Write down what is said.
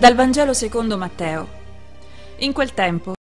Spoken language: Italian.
Dal Vangelo secondo Matteo. In quel tempo